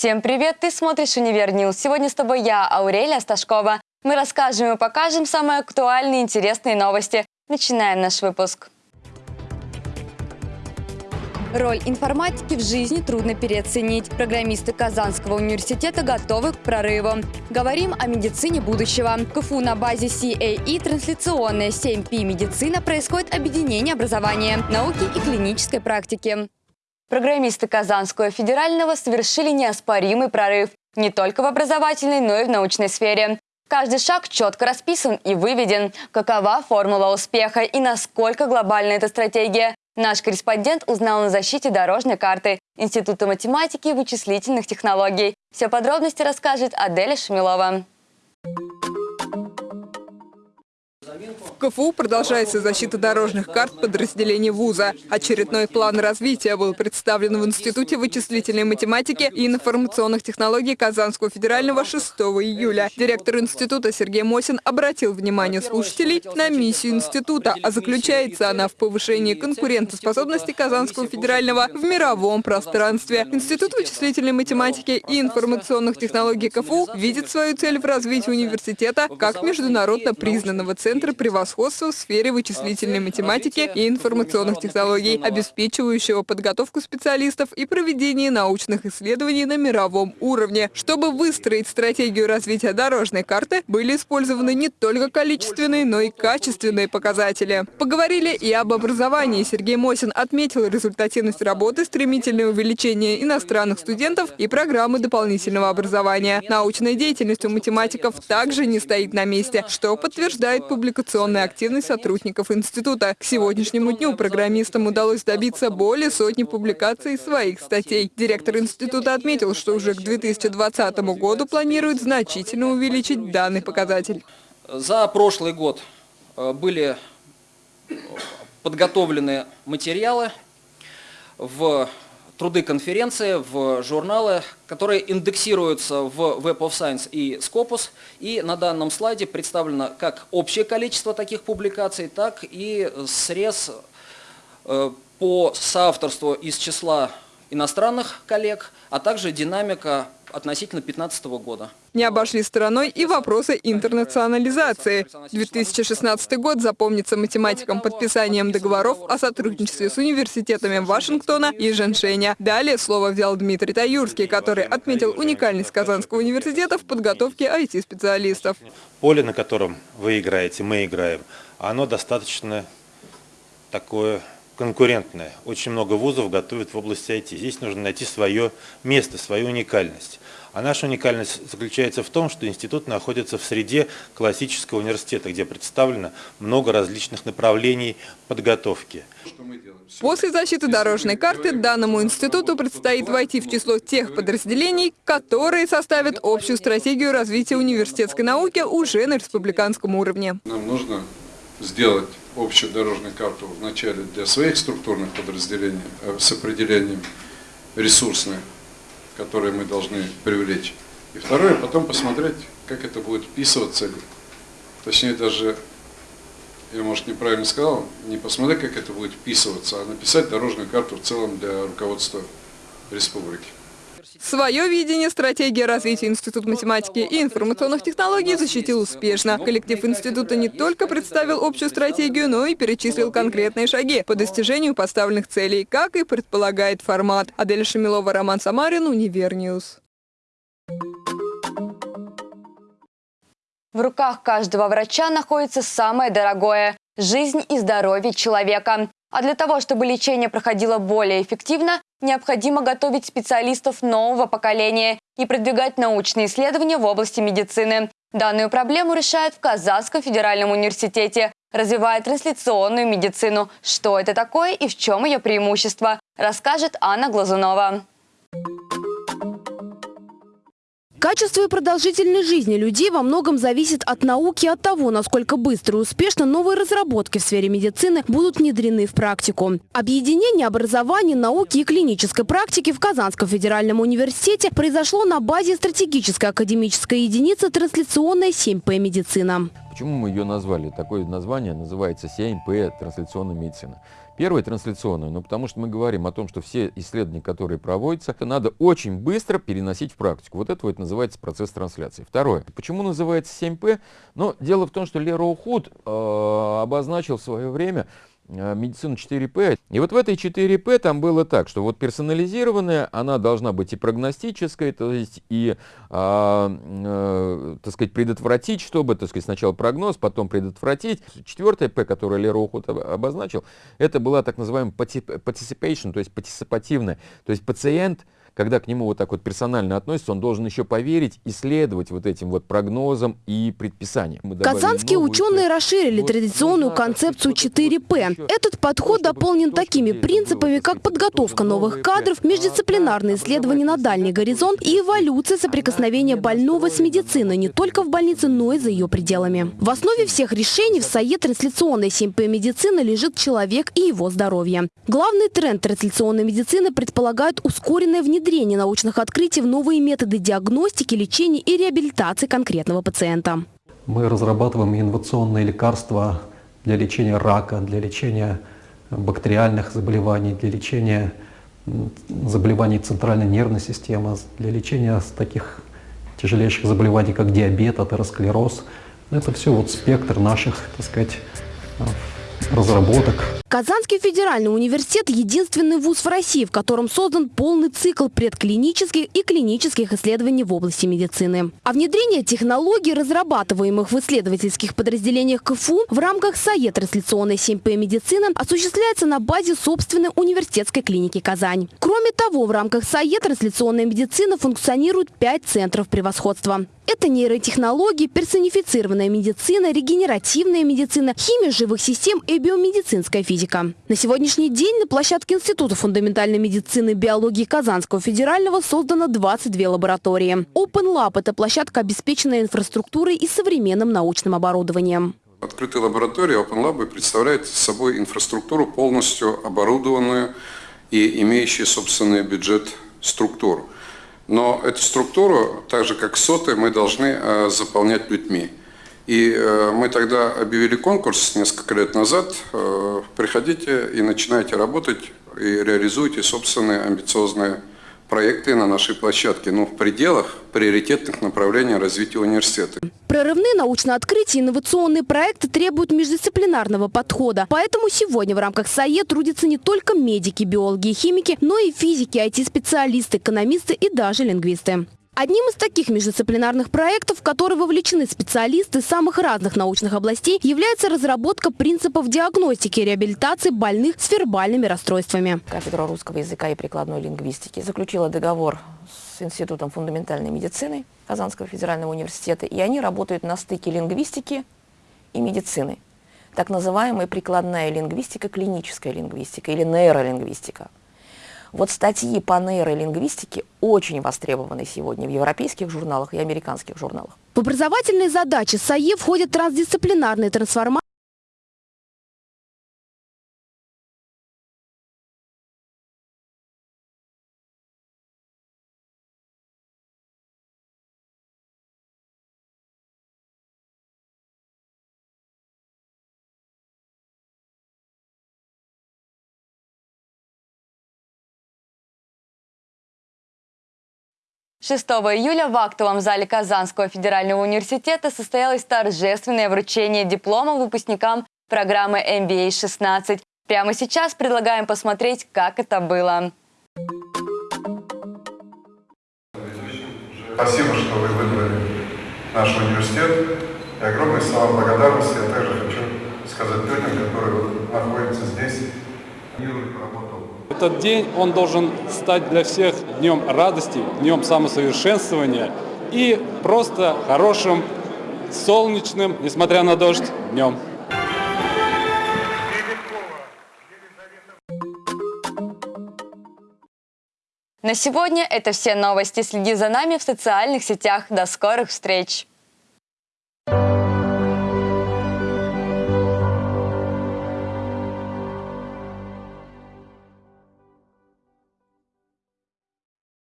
Всем привет! Ты смотришь «Универ News». Сегодня с тобой я, Аурелия Сташкова. Мы расскажем и покажем самые актуальные и интересные новости. Начинаем наш выпуск. Роль информатики в жизни трудно переоценить. Программисты Казанского университета готовы к прорыву. Говорим о медицине будущего. КФУ на базе CAE трансляционная 7П медицина происходит объединение образования, науки и клинической практики. Программисты Казанского федерального совершили неоспоримый прорыв не только в образовательной, но и в научной сфере. Каждый шаг четко расписан и выведен. Какова формула успеха и насколько глобальна эта стратегия, Наш корреспондент узнал на защите дорожной карты Института математики и вычислительных технологий. Все подробности расскажет Аделя Шамилова. КФУ продолжается защита дорожных карт подразделений вуза. Очередной план развития был представлен в Институте вычислительной математики и информационных технологий Казанского федерального 6 июля. Директор института Сергей Мосин обратил внимание слушателей на миссию института, а заключается она в повышении конкурентоспособности Казанского федерального в мировом пространстве. Институт вычислительной математики и информационных технологий КФУ видит свою цель в развитии университета как международно признанного центра превосходства превосходства в сфере вычислительной математики и информационных технологий, обеспечивающего подготовку специалистов и проведение научных исследований на мировом уровне. Чтобы выстроить стратегию развития дорожной карты, были использованы не только количественные, но и качественные показатели. Поговорили и об образовании. Сергей Мосин отметил результативность работы, стремительное увеличение иностранных студентов и программы дополнительного образования. Научная деятельность у математиков также не стоит на месте, что подтверждает публикационная ежедневная активность сотрудников института. К сегодняшнему дню программистам удалось добиться более сотни публикаций своих статей. Директор института отметил, что уже к 2020 году планирует значительно увеличить данный показатель. За прошлый год э, были подготовлены материалы в труды конференции, в журналы, которые индексируются в Web of Science и Scopus. И на данном слайде представлено как общее количество таких публикаций, так и срез э, по соавторству из числа иностранных коллег, а также динамика относительно 2015 года. Не обошли стороной и вопросы интернационализации. 2016 год запомнится математикам подписанием договоров о сотрудничестве с университетами Вашингтона и Женшеня. Далее слово взял Дмитрий Таюрский, который отметил уникальность Казанского университета в подготовке IT-специалистов. Поле, на котором вы играете, мы играем, оно достаточно такое конкурентная. Очень много вузов готовят в области IT. Здесь нужно найти свое место, свою уникальность. А наша уникальность заключается в том, что институт находится в среде классического университета, где представлено много различных направлений подготовки. После защиты дорожной карты данному институту предстоит войти в число тех подразделений, которые составят общую стратегию развития университетской науки уже на республиканском уровне. Нам нужно сделать общую дорожную карту вначале для своих структурных подразделений э, с определением ресурсных, которые мы должны привлечь. И второе, потом посмотреть, как это будет вписываться, точнее даже, я может неправильно сказал, не посмотреть, как это будет вписываться, а написать дорожную карту в целом для руководства республики. Свое видение стратегии развития Института математики и информационных технологий защитил успешно. Коллектив института не только представил общую стратегию, но и перечислил конкретные шаги по достижению поставленных целей, как и предполагает формат. Адель Шамилова, Роман Самарин, Univer News. В руках каждого врача находится самое дорогое – жизнь и здоровье человека. А для того, чтобы лечение проходило более эффективно, необходимо готовить специалистов нового поколения и продвигать научные исследования в области медицины. Данную проблему решают в Казанском федеральном университете, развивая трансляционную медицину. Что это такое и в чем ее преимущество, расскажет Анна Глазунова. Качество и продолжительность жизни людей во многом зависит от науки и от того, насколько быстро и успешно новые разработки в сфере медицины будут внедрены в практику. Объединение образования, науки и клинической практики в Казанском федеральном университете произошло на базе стратегической академической единицы трансляционная 7П медицина. Почему мы ее назвали? Такое название называется 7П трансляционная медицина. Первое трансляционное, ну потому что мы говорим о том, что все исследования, которые проводятся, это надо очень быстро переносить в практику. Вот это вот называется процесс трансляции. Второе. Почему называется 7П? Ну, дело в том, что Лерой Худ э, обозначил в свое время медицину 4П. И вот в этой 4П там было так, что вот персонализированная, она должна быть и прогностической, то есть и, а, э, так сказать, предотвратить, чтобы, так сказать, сначала прогноз, потом предотвратить. Четвертая П, которую Лерой Худ обозначил, это была так называемая participation, то есть партиципативная. То есть пациент когда к нему вот так вот персонально относится, он должен еще поверить, и следовать вот этим вот прогнозам и предписаниям. Казанские ученые расширили традиционную концепцию 4П. Этот подход дополнен такими принципами, как подготовка новых кадров, междисциплинарные исследования на дальний горизонт и эволюция соприкосновения больного с медициной не только в больнице, но и за ее пределами. В основе всех решений в САЕ трансляционной 7П медицины лежит человек и его здоровье. Главный тренд трансляционной медицины предполагает ускоренное внедрение внедрение научных открытий в новые методы диагностики, лечения и реабилитации конкретного пациента. Мы разрабатываем инновационные лекарства для лечения рака, для лечения бактериальных заболеваний, для лечения заболеваний центральной нервной системы, для лечения таких тяжелейших заболеваний, как диабет, атеросклероз. Это все вот спектр наших, так сказать, разработок. Казанский федеральный университет – единственный вуз в России, в котором создан полный цикл предклинических и клинических исследований в области медицины. А внедрение технологий, разрабатываемых в исследовательских подразделениях КФУ в рамках САЕ трансляционной 7П медицины осуществляется на базе собственной университетской клиники «Казань». Кроме того, в рамках САЕ трансляционная медицина функционирует пять центров превосходства. Это нейротехнологии, персонифицированная медицина, регенеративная медицина, химия живых систем и биомедицинская физика. На сегодняшний день на площадке Института фундаментальной медицины и биологии Казанского федерального создано 22 лаборатории. Open Lab – это площадка, обеспеченная инфраструктурой и современным научным оборудованием. Открытые лаборатории Open Lab представляют собой инфраструктуру, полностью оборудованную и имеющую собственный бюджет структуру. Но эту структуру, так же как соты, мы должны э, заполнять людьми. И э, мы тогда объявили конкурс несколько лет назад. Э, приходите и начинайте работать и реализуйте собственные амбициозные проекты на нашей площадке, но в пределах приоритетных направлений развития университета. Прорывные научные открытия и инновационные проекты требуют междисциплинарного подхода. Поэтому сегодня в рамках САЕ трудятся не только медики, биологи и химики, но и физики, IT-специалисты, экономисты и даже лингвисты. Одним из таких междисциплинарных проектов, в которые вовлечены специалисты самых разных научных областей, является разработка принципов диагностики и реабилитации больных с вербальными расстройствами. Кафедра русского языка и прикладной лингвистики заключила договор с Институтом фундаментальной медицины Казанского федерального университета, и они работают на стыке лингвистики и медицины. Так называемая прикладная лингвистика, клиническая лингвистика или нейролингвистика – вот статьи по нейролингвистике очень востребованы сегодня в европейских журналах и американских журналах. В образовательные задачи САЕ входят трансдисциплинарные трансформации Шестого июля в актовом зале Казанского федерального университета состоялось торжественное вручение диплома выпускникам программы MBA-16. Прямо сейчас предлагаем посмотреть, как это было. Спасибо, что вы выбрали наш университет. И огромные слова благодарности я также хочу сказать людям, которые находятся здесь. Этот день, он должен стать для всех днем радости, днем самосовершенствования и просто хорошим, солнечным, несмотря на дождь, днем. На сегодня это все новости. Следи за нами в социальных сетях. До скорых встреч!